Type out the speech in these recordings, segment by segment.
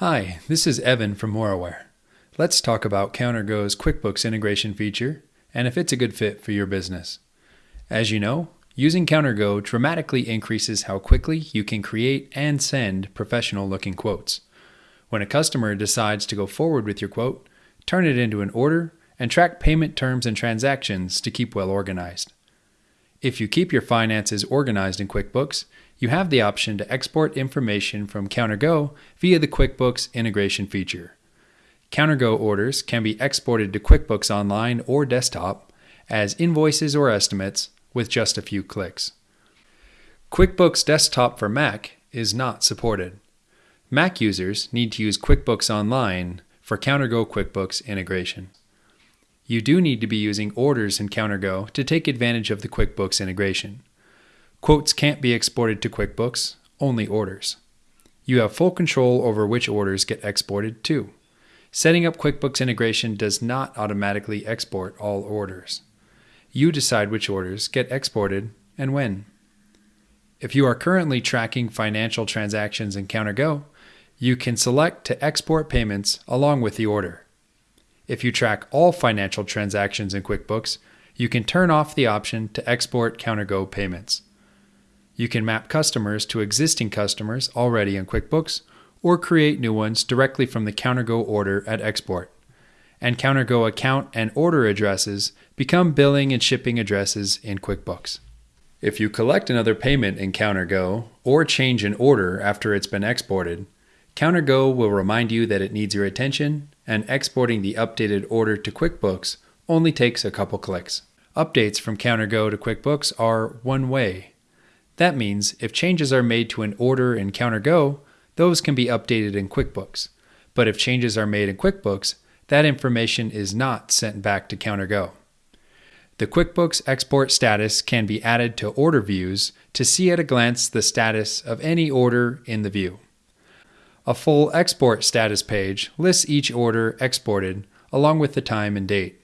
Hi, this is Evan from Moraware. Let's talk about CounterGo's QuickBooks integration feature and if it's a good fit for your business. As you know, using CounterGo dramatically increases how quickly you can create and send professional looking quotes. When a customer decides to go forward with your quote, turn it into an order and track payment terms and transactions to keep well organized. If you keep your finances organized in QuickBooks, you have the option to export information from CounterGo via the QuickBooks integration feature. CounterGo orders can be exported to QuickBooks Online or desktop as invoices or estimates with just a few clicks. QuickBooks Desktop for Mac is not supported. Mac users need to use QuickBooks Online for CounterGo QuickBooks integration. You do need to be using orders in CounterGo to take advantage of the QuickBooks integration. Quotes can't be exported to QuickBooks, only orders. You have full control over which orders get exported too. Setting up QuickBooks integration does not automatically export all orders. You decide which orders get exported and when. If you are currently tracking financial transactions in CounterGo, you can select to export payments along with the order. If you track all financial transactions in QuickBooks, you can turn off the option to export CounterGo payments. You can map customers to existing customers already in QuickBooks or create new ones directly from the CounterGo order at export. And CounterGo account and order addresses become billing and shipping addresses in QuickBooks. If you collect another payment in CounterGo or change an order after it's been exported, CounterGo will remind you that it needs your attention, and exporting the updated order to QuickBooks only takes a couple clicks. Updates from CounterGo to QuickBooks are one way. That means if changes are made to an order in CounterGo, those can be updated in QuickBooks. But if changes are made in QuickBooks, that information is not sent back to CounterGo. The QuickBooks export status can be added to order views to see at a glance the status of any order in the view. A full export status page lists each order exported along with the time and date.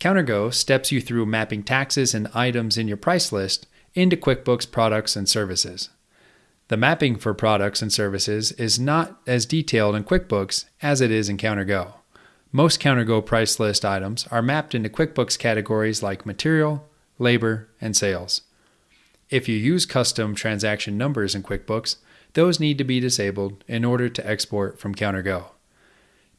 CounterGo steps you through mapping taxes and items in your price list into QuickBooks products and services. The mapping for products and services is not as detailed in QuickBooks as it is in CounterGo. Most CounterGo price list items are mapped into QuickBooks categories like material, labor, and sales. If you use custom transaction numbers in QuickBooks, those need to be disabled in order to export from CounterGo.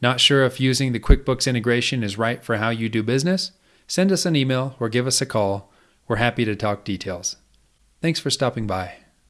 Not sure if using the QuickBooks integration is right for how you do business? Send us an email or give us a call. We're happy to talk details. Thanks for stopping by.